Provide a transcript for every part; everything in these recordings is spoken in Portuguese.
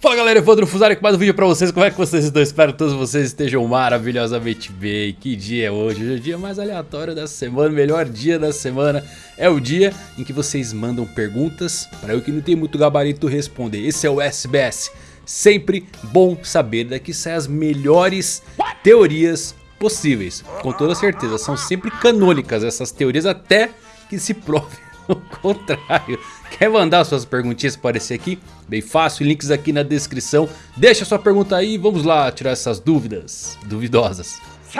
Fala galera, Evandro Fusari com mais um vídeo pra vocês, como é que vocês estão? Espero que todos vocês estejam maravilhosamente bem. Que dia é hoje? Hoje é o dia mais aleatório da semana, melhor dia da semana. É o dia em que vocês mandam perguntas para eu que não tenho muito gabarito responder. Esse é o SBS, sempre bom saber, daqui saem as melhores teorias possíveis. Com toda certeza, são sempre canônicas essas teorias até que se prove o contrário. Quer mandar suas perguntinhas para aparecer aqui? Bem fácil, links aqui na descrição. Deixa sua pergunta aí e vamos lá tirar essas dúvidas duvidosas.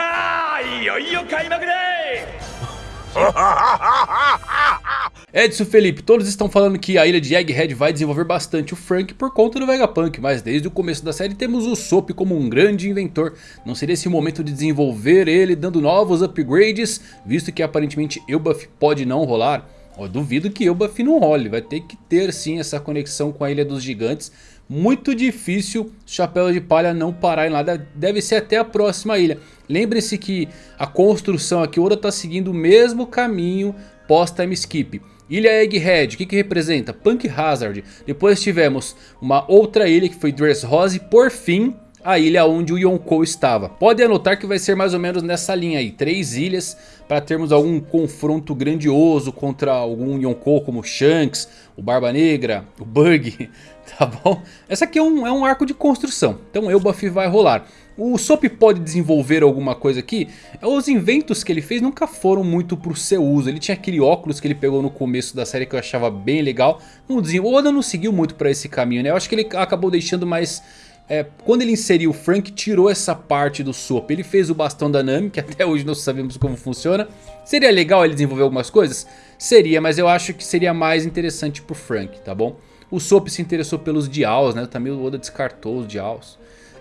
Edson Felipe, todos estão falando que a ilha de Egghead vai desenvolver bastante o Frank por conta do Vegapunk, mas desde o começo da série temos o Soap como um grande inventor. Não seria esse o momento de desenvolver ele dando novos upgrades, visto que aparentemente Elbaf pode não rolar? Eu duvido que Elbaf não role, vai ter que ter sim essa conexão com a Ilha dos Gigantes. Muito difícil Chapéu de Palha não parar em lá, deve ser até a próxima ilha. Lembre-se que a construção aqui, Oda está seguindo o mesmo caminho pós-time skip. Ilha Egghead, o que, que representa? Punk Hazard. Depois tivemos uma outra ilha que foi Dressrosa e por fim a ilha onde o Yonkou estava. Pode anotar que vai ser mais ou menos nessa linha aí, três ilhas para termos algum confronto grandioso contra algum Yonkou como Shanks, o Barba Negra, o Bug, tá bom? Essa aqui é um, é um arco de construção, então Elbaf vai rolar. O Sop pode desenvolver alguma coisa aqui? Os inventos que ele fez nunca foram muito pro seu uso. Ele tinha aquele óculos que ele pegou no começo da série que eu achava bem legal. O Oda não seguiu muito para esse caminho, né? Eu acho que ele acabou deixando mais é, quando ele inseriu o Frank, tirou essa parte do Sop. Ele fez o bastão da Nami, que até hoje não sabemos como funciona. Seria legal ele desenvolver algumas coisas? Seria, mas eu acho que seria mais interessante pro Frank, tá bom? O Sop se interessou pelos Dials, né? Também o Oda descartou os Dials.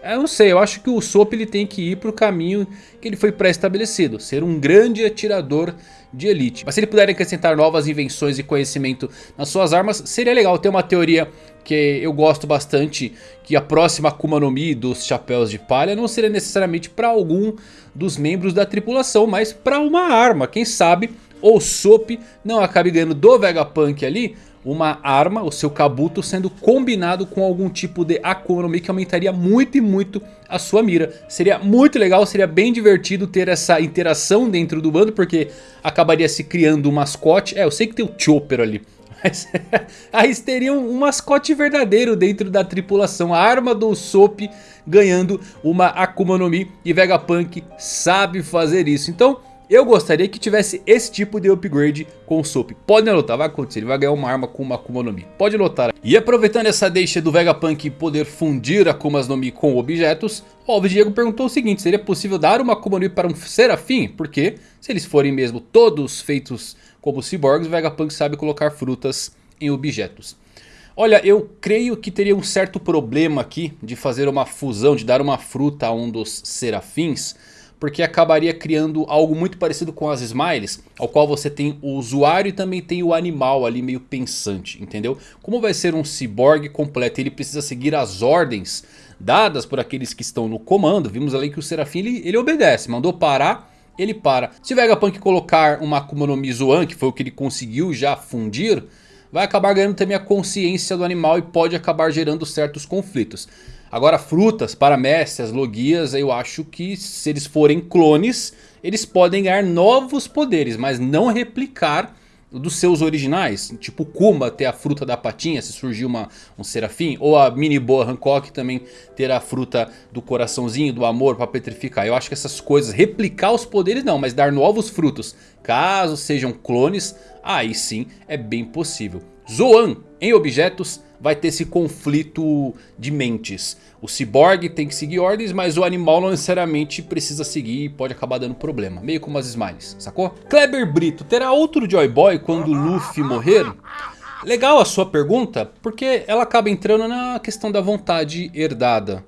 Eu não sei, eu acho que o Sop ele tem que ir para o caminho que ele foi pré-estabelecido. Ser um grande atirador de elite. Mas se ele puder acrescentar novas invenções e conhecimento nas suas armas, seria legal. Tem uma teoria que eu gosto bastante, que a próxima Akuma no Mi dos Chapéus de Palha não seria necessariamente para algum dos membros da tripulação, mas para uma arma. Quem sabe o Sop não acabe ganhando do Vegapunk ali uma arma, o seu Kabuto, sendo combinado com algum tipo de Akuma no Mi que aumentaria muito e muito a sua mira. Seria muito legal, seria bem divertido ter essa interação dentro do bando, porque acabaria se criando um mascote. É, eu sei que tem o Chopper ali. Mas aí teria um mascote verdadeiro dentro da tripulação. A arma do Sop ganhando uma Akuma no Mi. E Vegapunk sabe fazer isso. Então eu gostaria que tivesse esse tipo de upgrade com o Soap. Pode anotar, vai acontecer. Ele vai ganhar uma arma com uma Akuma no Mi. Pode anotar. E aproveitando essa deixa do Vegapunk poder fundir Akumas no Mi com objetos. Ó, o Diego perguntou o seguinte. Seria possível dar uma Akuma no Mi para um Serafim? Porque se eles forem mesmo todos feitos como cyborgs, o Vegapunk sabe colocar frutas em objetos. Olha, eu creio que teria um certo problema aqui de fazer uma fusão, de dar uma fruta a um dos serafins porque acabaria criando algo muito parecido com as Smiles, ao qual você tem o usuário e também tem o animal ali meio pensante, entendeu? Como vai ser um cyborg completo, ele precisa seguir as ordens dadas por aqueles que estão no comando, vimos ali que o Serafim ele, ele obedece, mandou parar, ele para. Se Vegapunk colocar uma Akuma no Mizuan, que foi o que ele conseguiu já fundir, vai acabar ganhando também a consciência do animal e pode acabar gerando certos conflitos. Agora frutas, paramécias, logias, eu acho que se eles forem clones, eles podem ganhar novos poderes, mas não replicar dos seus originais. Tipo Kuma ter a fruta da patinha se surgir uma, um serafim. Ou a mini boa Hancock também ter a fruta do coraçãozinho, do amor para petrificar. Eu acho que essas coisas, replicar os poderes não, mas dar novos frutos. Caso sejam clones, aí sim é bem possível. Zoan em objetos vai ter esse conflito de mentes. O cyborg tem que seguir ordens, mas o animal não necessariamente precisa seguir e pode acabar dando problema. Meio como as Smiles, sacou? Kleber Brito, terá outro Joy Boy quando Luffy morrer? Legal a sua pergunta, porque ela acaba entrando na questão da vontade herdada.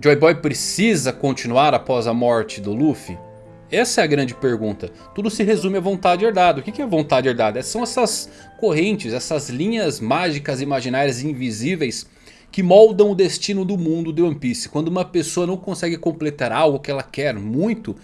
Joy Boy precisa continuar após a morte do Luffy? Essa é a grande pergunta. Tudo se resume à vontade herdada. O que é vontade herdada? São essas correntes, essas linhas mágicas imaginárias invisíveis que moldam o destino do mundo de One Piece. Quando uma pessoa não consegue completar algo que ela quer muito,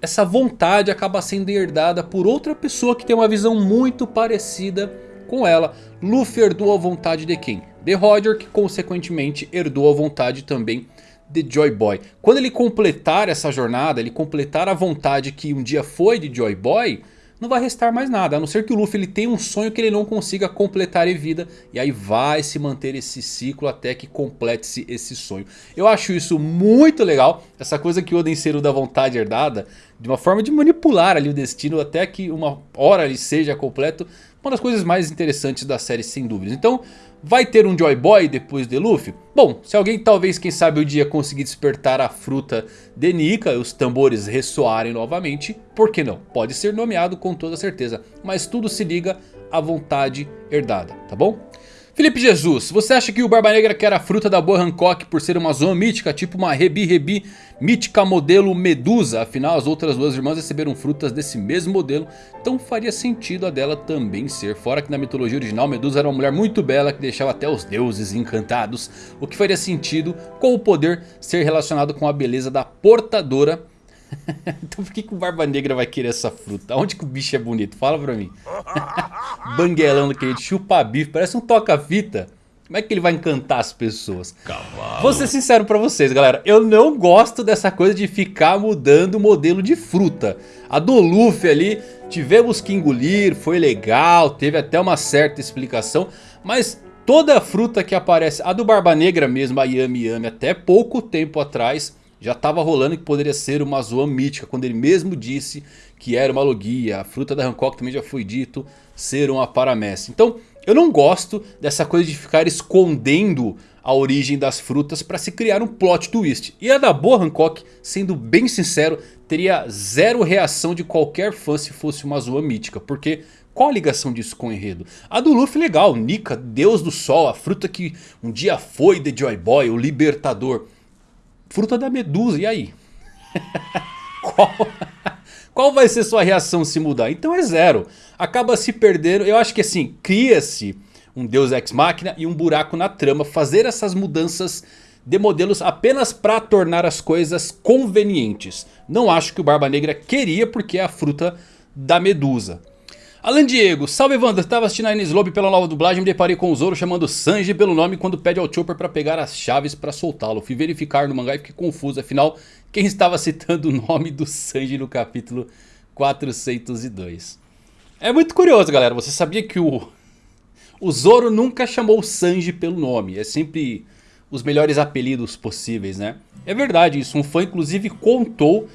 essa vontade acaba sendo herdada por outra pessoa que tem uma visão muito parecida com ela. Luffy herdou a vontade de quem? de Roger, que consequentemente herdou a vontade também de Joy Boy. Quando ele completar essa jornada, ele completar a vontade que um dia foi de Joy Boy não vai restar mais nada. A não ser que o Luffy ele tenha um sonho que ele não consiga completar em vida. E aí vai se manter esse ciclo até que complete-se esse sonho. Eu acho isso muito legal. Essa coisa que o Oden Seru da vontade herdada. De uma forma de manipular ali o destino até que uma hora ele seja completo. Uma das coisas mais interessantes da série sem dúvidas. Então Vai ter um Joy Boy depois de Luffy? Bom, se alguém talvez quem sabe o dia conseguir despertar a fruta de Nika e os tambores ressoarem novamente, por que não? Pode ser nomeado com toda certeza, mas tudo se liga à vontade herdada, tá bom? Felipe Jesus, você acha que o Barba Negra quer a fruta da boa Hancock por ser uma zona mítica, tipo uma Rebi Rebi mítica modelo Medusa? Afinal as outras duas irmãs receberam frutas desse mesmo modelo, então faria sentido a dela também ser. Fora que na mitologia original Medusa era uma mulher muito bela que deixava até os deuses encantados. O que faria sentido com o poder ser relacionado com a beleza da portadora então por que, que o Barba Negra vai querer essa fruta? Onde que o bicho é bonito? Fala pra mim. Banguelão daquele chupa bife, parece um toca-fita. Como é que ele vai encantar as pessoas? Cavalo. Vou ser sincero pra vocês, galera. Eu não gosto dessa coisa de ficar mudando o modelo de fruta. A do Luffy ali, tivemos que engolir, foi legal, teve até uma certa explicação. Mas toda a fruta que aparece, a do Barba Negra mesmo, a Yami Yami, até pouco tempo atrás já estava rolando que poderia ser uma Zoan mítica, quando ele mesmo disse que era uma logia. A fruta da Hancock também já foi dito ser uma paramessa. Então eu não gosto dessa coisa de ficar escondendo a origem das frutas para se criar um plot twist. E a da boa Hancock, sendo bem sincero, teria zero reação de qualquer fã se fosse uma Zoan mítica. Porque qual a ligação disso com o enredo? A do Luffy legal, Nika, Deus do Sol, a fruta que um dia foi de Joy Boy, o libertador fruta da medusa, e aí? qual, qual vai ser sua reação se mudar? Então é zero. Acaba se perdendo, eu acho que assim, cria-se um Deus Ex Machina e um buraco na trama. Fazer essas mudanças de modelos apenas para tornar as coisas convenientes. Não acho que o Barba Negra queria porque é a fruta da medusa. Alan Diego, salve Evandro, estava assistindo a Lobby pela nova dublagem, me deparei com o Zoro chamando Sanji pelo nome quando pede ao Chopper para pegar as chaves para soltá-lo. Fui verificar no mangá e fiquei confuso, afinal quem estava citando o nome do Sanji no capítulo 402. É muito curioso galera, você sabia que o, o Zoro nunca chamou o Sanji pelo nome, é sempre os melhores apelidos possíveis né. É verdade isso, um fã inclusive contou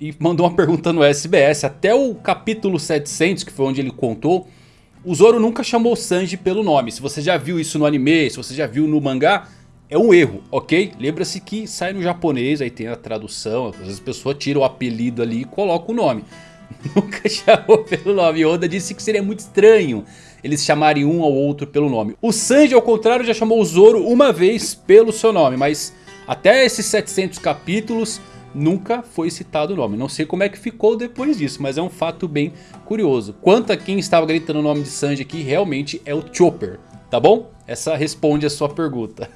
e mandou uma pergunta no SBS. Até o capítulo 700, que foi onde ele contou, o Zoro nunca chamou Sanji pelo nome. Se você já viu isso no anime, se você já viu no mangá, é um erro, ok? Lembra-se que sai no japonês, aí tem a tradução, às vezes a pessoa tira o apelido ali e coloca o nome. Nunca chamou pelo nome. Oda disse que seria muito estranho eles chamarem um ao outro pelo nome. O Sanji, ao contrário, já chamou o Zoro uma vez pelo seu nome, mas até esses 700 capítulos nunca foi citado o nome. Não sei como é que ficou depois disso, mas é um fato bem curioso. Quanto a quem estava gritando o nome de Sanji aqui, realmente é o Chopper, tá bom? Essa responde a sua pergunta.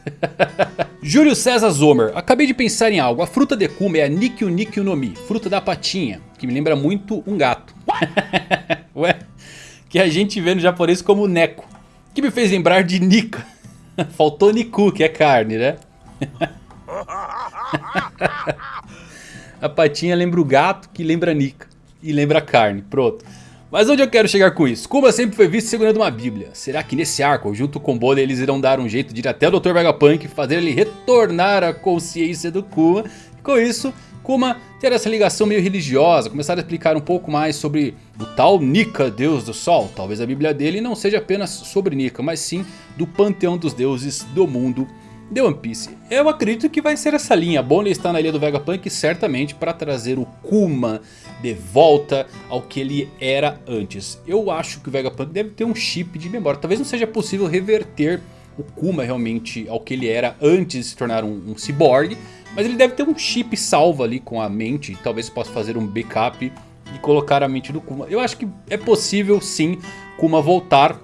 Júlio César Zomer, acabei de pensar em algo. A fruta de Kuma é a Nikyu Nikyu no Mi, fruta da patinha, que me lembra muito um gato. Ué, que a gente vê no japonês como Neko, que me fez lembrar de Nika. Faltou Niku, que é carne, né? A patinha lembra o gato que lembra a Nika. E lembra a carne, pronto. Mas onde eu quero chegar com isso? Kuma sempre foi visto segurando uma bíblia. Será que nesse arco, junto com Bonnie, eles irão dar um jeito de ir até o Dr. Vegapunk e fazer ele retornar à consciência do Kuma? E com isso, Kuma ter essa ligação meio religiosa, começar a explicar um pouco mais sobre o tal Nika, deus do sol. Talvez a bíblia dele não seja apenas sobre Nika, mas sim do panteão dos deuses do mundo The One Piece. Eu acredito que vai ser essa linha. Bonnie está na ilha do Vegapunk certamente para trazer o Kuma de volta ao que ele era antes. Eu acho que o Vegapunk deve ter um chip de memória. Talvez não seja possível reverter o Kuma realmente ao que ele era antes de se tornar um, um cyborg. Mas ele deve ter um chip salvo ali com a mente. Talvez possa fazer um backup e colocar a mente do Kuma. Eu acho que é possível sim Kuma voltar.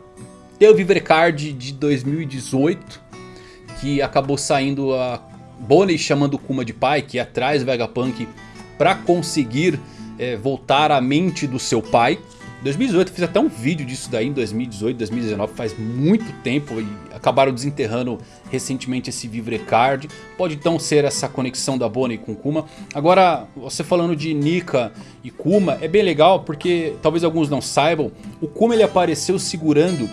Tem o Viver Card de 2018 que acabou saindo a Bonnie chamando Kuma de pai, que ia atrás Vegapunk para conseguir é, voltar à mente do seu pai. 2018 fiz até um vídeo disso daí em 2018, 2019, faz muito tempo e acabaram desenterrando recentemente esse Vivrecard. Pode então ser essa conexão da Bonnie com Kuma. Agora, você falando de Nika e Kuma, é bem legal porque talvez alguns não saibam, o Kuma ele apareceu segurando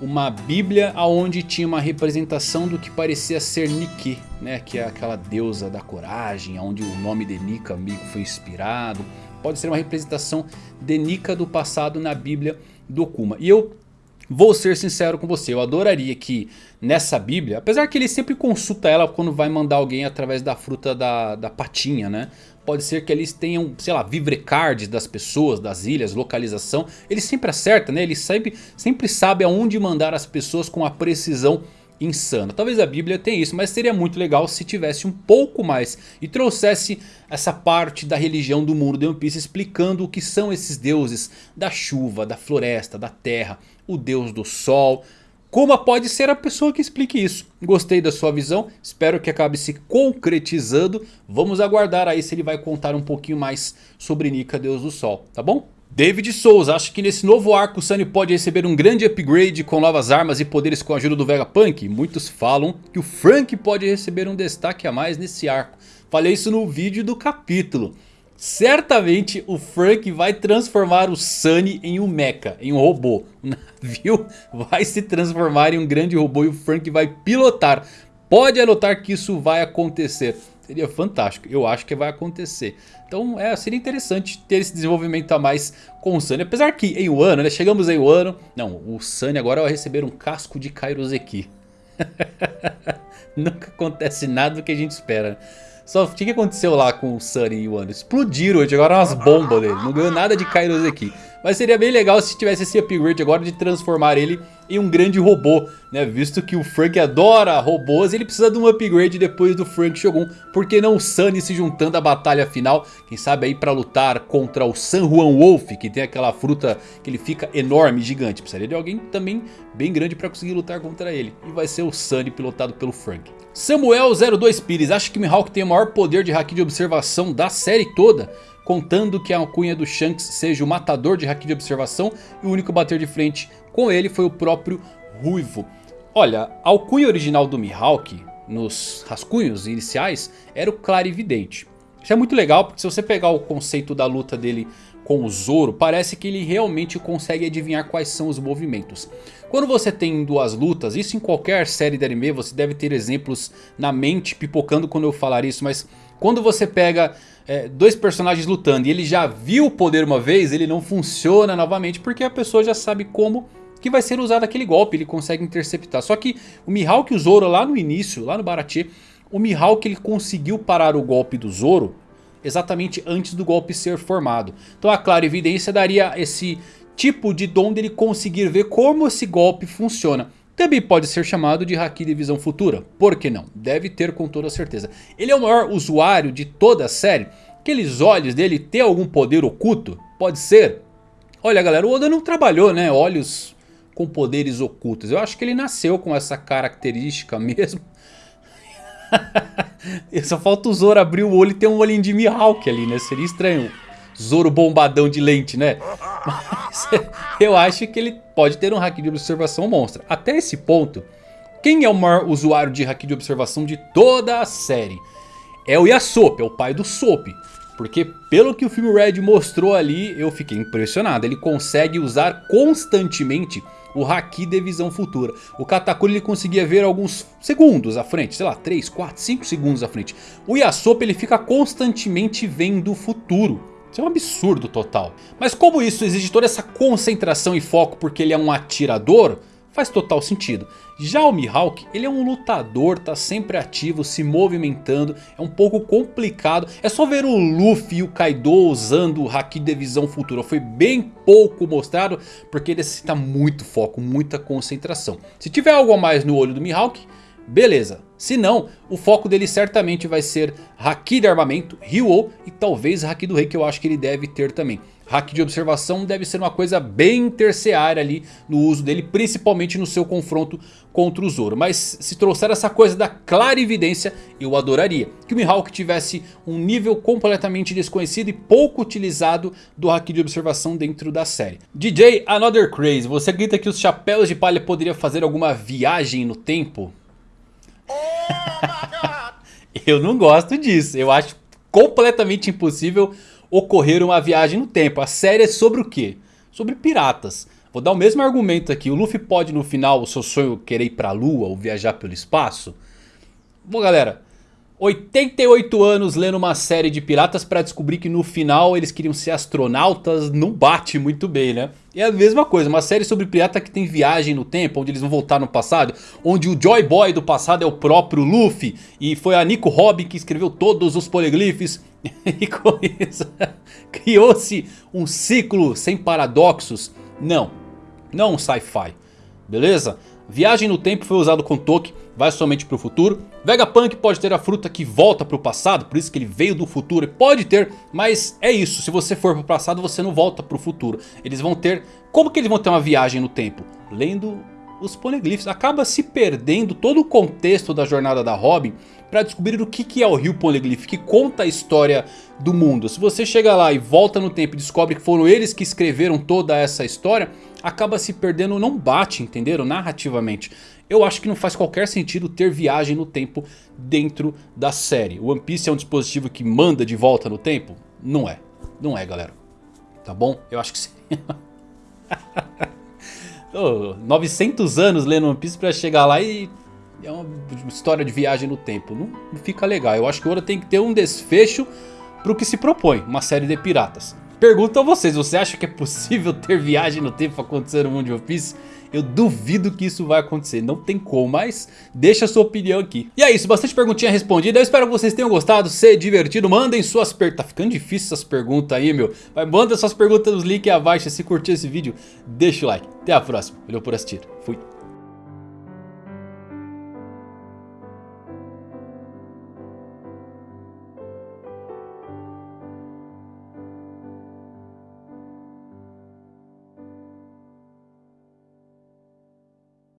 uma bíblia onde tinha uma representação do que parecia ser Nike, né? que é aquela deusa da coragem, onde o nome de Nika meio foi inspirado pode ser uma representação de Nika do passado na Bíblia do Kuma. E eu vou ser sincero com você, eu adoraria que nessa Bíblia, apesar que ele sempre consulta ela quando vai mandar alguém através da fruta da, da patinha, né? Pode ser que eles tenham, sei lá, vivrecards das pessoas, das ilhas, localização. Ele sempre acerta, né? Ele sempre, sempre sabe aonde mandar as pessoas com a precisão insana. Talvez a Bíblia tenha isso, mas seria muito legal se tivesse um pouco mais e trouxesse essa parte da religião do mundo de One Piece explicando o que são esses deuses da chuva, da floresta, da terra, o deus do sol. Kuma pode ser a pessoa que explique isso. Gostei da sua visão, espero que acabe se concretizando. Vamos aguardar aí se ele vai contar um pouquinho mais sobre Nika, deus do sol, tá bom? David Souza, acho que nesse novo arco o Sunny pode receber um grande upgrade com novas armas e poderes com a ajuda do Vegapunk. Muitos falam que o Frank pode receber um destaque a mais nesse arco. Falei isso no vídeo do capítulo. Certamente o Frank vai transformar o Sunny em um mecha, em um robô. O navio vai se transformar em um grande robô e o Frank vai pilotar. Pode anotar que isso vai acontecer. Seria fantástico, eu acho que vai acontecer. Então é, seria interessante ter esse desenvolvimento a mais com o Sunny. Apesar que em Wano, né, chegamos em Wano. Não, o Sunny agora vai receber um casco de Kairoseki. Nunca acontece nada do que a gente espera. Só o que aconteceu lá com o Sunny e o Wano? Explodiram, jogaram umas bombas nele. Não ganhou nada de Kairoseki. Mas seria bem legal se tivesse esse upgrade agora de transformar ele em um grande robô, né? Visto que o Frank adora robôs, ele precisa de um upgrade depois do Frank Shogun. Por que não o Sunny se juntando à batalha final? Quem sabe aí pra lutar contra o San Juan Wolf, que tem aquela fruta que ele fica enorme, gigante. Precisaria de alguém também bem grande pra conseguir lutar contra ele. E vai ser o Sunny pilotado pelo Frank. Samuel02 Pires, acha que Mihawk tem o maior poder de haki de observação da série toda? Contando que a alcunha do Shanks seja o matador de haki de observação e o único a bater de frente com ele foi o próprio Ruivo. Olha, a alcunha original do Mihawk, nos rascunhos iniciais, era o Clarividente. Isso é muito legal porque se você pegar o conceito da luta dele com o Zoro, parece que ele realmente consegue adivinhar quais são os movimentos. Quando você tem duas lutas, isso em qualquer série de anime, você deve ter exemplos na mente pipocando quando eu falar isso, mas quando você pega é, dois personagens lutando e ele já viu o poder uma vez, ele não funciona novamente porque a pessoa já sabe como que vai ser usado aquele golpe, ele consegue interceptar. Só que o Mihawk e o Zoro lá no início, lá no Baratie, o Mihawk ele conseguiu parar o golpe do Zoro exatamente antes do golpe ser formado. Então a clara evidência daria esse tipo de dom dele conseguir ver como esse golpe funciona. Também pode ser chamado de Haki de visão futura. Por que não? Deve ter com toda certeza. Ele é o maior usuário de toda a série. Aqueles olhos dele têm algum poder oculto? Pode ser. Olha galera, o Oda não trabalhou né, olhos com poderes ocultos. Eu acho que ele nasceu com essa característica mesmo. Só falta o Zoro abrir o olho e ter um olhinho de Mihawk ali, né? Seria estranho. Zoro bombadão de lente, né? Mas eu acho que ele pode ter um hack de observação monstra. Até esse ponto, quem é o maior usuário de hack de observação de toda a série? É o Yasop, é o pai do Sop. Porque pelo que o filme Red mostrou ali, eu fiquei impressionado. Ele consegue usar constantemente o Haki de visão futura. O Katakuri ele conseguia ver alguns segundos à frente, sei lá, 3, 4, 5 segundos à frente. O Yasop ele fica constantemente vendo o futuro. Isso é um absurdo total. Mas como isso exige toda essa concentração e foco porque ele é um atirador, faz total sentido. Já o Mihawk, ele é um lutador, tá sempre ativo, se movimentando, é um pouco complicado. É só ver o Luffy e o Kaido usando o Haki de visão futura. Foi bem pouco mostrado porque necessita muito foco, muita concentração. Se tiver algo a mais no olho do Mihawk, beleza. Se não, o foco dele certamente vai ser Haki de armamento, Ryo e talvez Haki do Rei que eu acho que ele deve ter também. Hack de observação deve ser uma coisa bem terciária ali no uso dele, principalmente no seu confronto contra o Zoro. Mas se trouxer essa coisa da clarividência, eu adoraria. Que o Mihawk tivesse um nível completamente desconhecido e pouco utilizado do Hack de observação dentro da série. DJ Another Craze, você acredita que os chapéus de palha poderiam fazer alguma viagem no tempo? Eu não gosto disso, eu acho completamente impossível ocorrer uma viagem no tempo. A série é sobre o quê? Sobre piratas. Vou dar o mesmo argumento aqui. O Luffy pode no final, o seu sonho querer ir pra lua ou viajar pelo espaço? Bom galera, 88 anos lendo uma série de piratas para descobrir que no final eles queriam ser astronautas não bate muito bem, né? É a mesma coisa, uma série sobre pirata que tem viagem no tempo, onde eles vão voltar no passado, onde o Joy Boy do passado é o próprio Luffy e foi a Nico Robin que escreveu todos os poliglifes e com isso criou-se um ciclo sem paradoxos. Não, não um sci-fi, beleza? Viagem no tempo foi usado com Toki, vai somente para o futuro. Vegapunk pode ter a fruta que volta para o passado, por isso que ele veio do futuro. Pode ter, mas é isso, se você for para o passado você não volta para o futuro. Eles vão ter, como que eles vão ter uma viagem no tempo? Lendo os poneglyphs. Acaba se perdendo todo o contexto da jornada da Robin para descobrir o que é o Rio Poneglyph, que conta a história do mundo. Se você chega lá e volta no tempo e descobre que foram eles que escreveram toda essa história, acaba se perdendo, não bate, entenderam? Narrativamente. Eu acho que não faz qualquer sentido ter viagem no tempo dentro da série. O One Piece é um dispositivo que manda de volta no tempo? Não é. Não é, galera. Tá bom? Eu acho que sim. oh, 900 anos lendo One Piece pra chegar lá e... É uma história de viagem no tempo. Não, fica legal. Eu acho que o Oda tem que ter um desfecho pro que se propõe. Uma série de piratas. Pergunto a vocês, você acha que é possível ter viagem no tempo acontecer no mundo de One Piece? Eu duvido que isso vai acontecer, não tem como, mas deixa a sua opinião aqui. E é isso, bastante perguntinha respondida, eu espero que vocês tenham gostado, se divertido, mandem suas perguntas, tá ficando difícil essas perguntas aí, meu. Mas manda suas perguntas nos links abaixo, se curtiu esse vídeo, deixa o like. Até a próxima, valeu por assistir, fui.